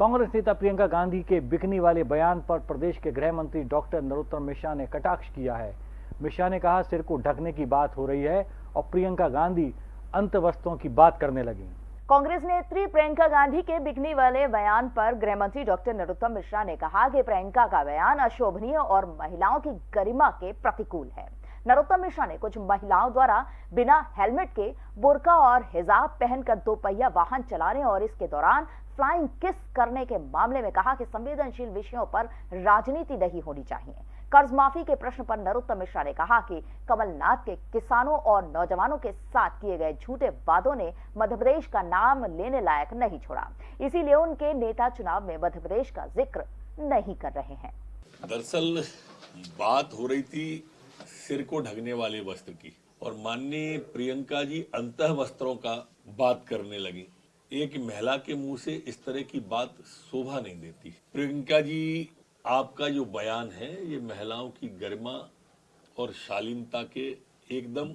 कांग्रेस नेता प्रियंका गांधी के बिकनी वाले बयान पर प्रदेश के गृह मंत्री डॉक्टर नरोत्तम मिश्रा ने कटाक्ष किया है। मिश्रा ने कहा, सिर को ढकने की बात हो रही है और प्रियंका गांधी अंत वस्त्रों की बात करने लगी। कांग्रेस नेत्री प्रियंका गांधी के बिकनी वाले बयान पर गृह मंत्री डॉक्टर नरोत्तम मिश्रा ने कहा कि प्रियंका का बयान अशोभनीय और महिलाओं की गरिमा के प्रतिकूल है। नरोत्तम मिश्रा ने कुछ महिलाओं द्वारा बिना हेलमेट के बुरका और हिजाब पहनकर दो पहिया वाहन चलाने और इसके दौरान फ्लाइंग किस करने के मामले में कहा कि संवेदनशील विषयों पर राजनीति नहीं होनी चाहिए। कर्ज माफ़ी के प्रश्न पर नरोत्तम मिश्रा ने कहा कि कमलनाथ के किसानों और नौजवानों के साथ किए गए झूठे वादों ने मध्य प्रदेश का नाम लेने लायक नहीं छोड़ा। इसीलिए उनके नेता चुनाव में मध्य प्रदेश का ज़िक्र नहीं कर रहे हैं। दरअसल बात हो रही थी सिर को ढकने वाले वस्त्र की। और माननीय प्रियंका जी अंत वस्त्रों का बात करने लगी। एक महिला के मुँह से इस तरह की बात शोभा नहीं देती। प्रियंका जी, आपका जो बयान है, ये महिलाओं की गरिमा और शालीनता के एकदम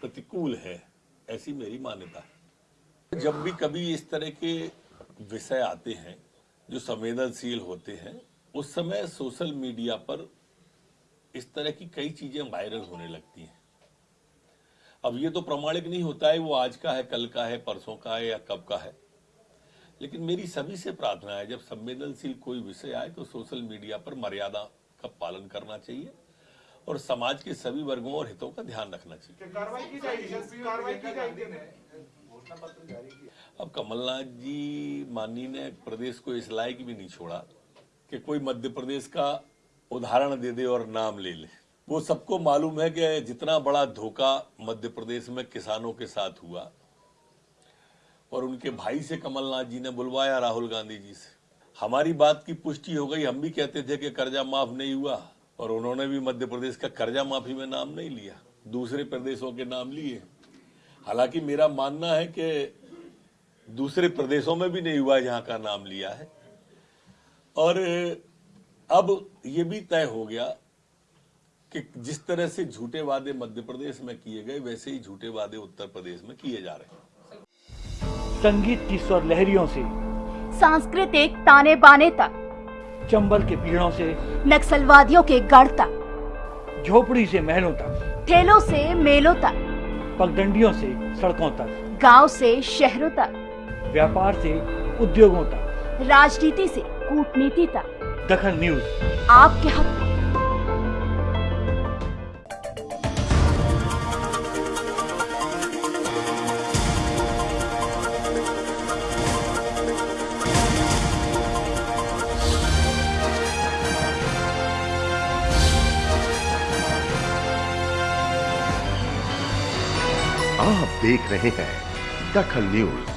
प्रतिकूल है, ऐसी मेरी मान्यता है। जब भी कभी इस तरह के विषय आते हैं, जो संवेदनशील होते हैं, उस समय सोशल मीडिया पर इस तरह की कई चीज़ें वायरल होने लगती हैं। अब ये तो प्रमाणिक नहीं होता है वो आज का है कल का है परसों का है या कब का है। लेकिन मेरी सभी से प्रार्थना है जब संवेदनशील कोई विषय आए तो सोशल मीडिया पर मर्यादा का पालन करना चाहिए और समाज के सभी वर्गों और हितों का ध्यान रखना चाहिए। कार्रवाई की जाएगी कार्रवाई की जाएगी। अब कमलनाथ जी माननी ने प्रदेश को इस लायक भी नहीं छोड़ा कि कोई मध्य प्रदेश का उदाहरण दे दे और नाम ले ले। वो सबको मालूम है कि जितना बड़ा धोखा मध्य प्रदेश में किसानों के साथ हुआ और उनके भाई से कमलनाथ जी ने बुलवाया राहुल गांधी जी से। हमारी बात की पुष्टि हो गई। हम भी कहते थे कि कर्जा माफ़ नहीं हुआ और उन्होंने भी मध्य प्रदेश का कर्जा माफ़ी में नाम नहीं लिया, दूसरे प्रदेशों के नाम लिए। हालाँकि मेरा मानना है कि दूसरे प्रदेशों में भी नहीं हुआ जहाँ का नाम लिया है। और अब ये भी तय हो गया कि जिस तरह से झूठे वादे मध्य प्रदेश में किए गए वैसे ही झूठे वादे उत्तर प्रदेश में किए जा रहे हैं। संगीत की स्वर लहरियों से सांस्कृतिक ताने बाने तक चंबल के पीड़ों से नक्सलवादियों के गढ़ तक झोपड़ी से महलों तक ठेलों से मेलों तक पगडंडियों से सड़कों तक गाँव से शहरों तक व्यापार से उद्योगों तक राजनीति से कूटनीति तक। दखन न्यूज़। आपके हक। में आप देख रहे हैं दखल न्यूज़।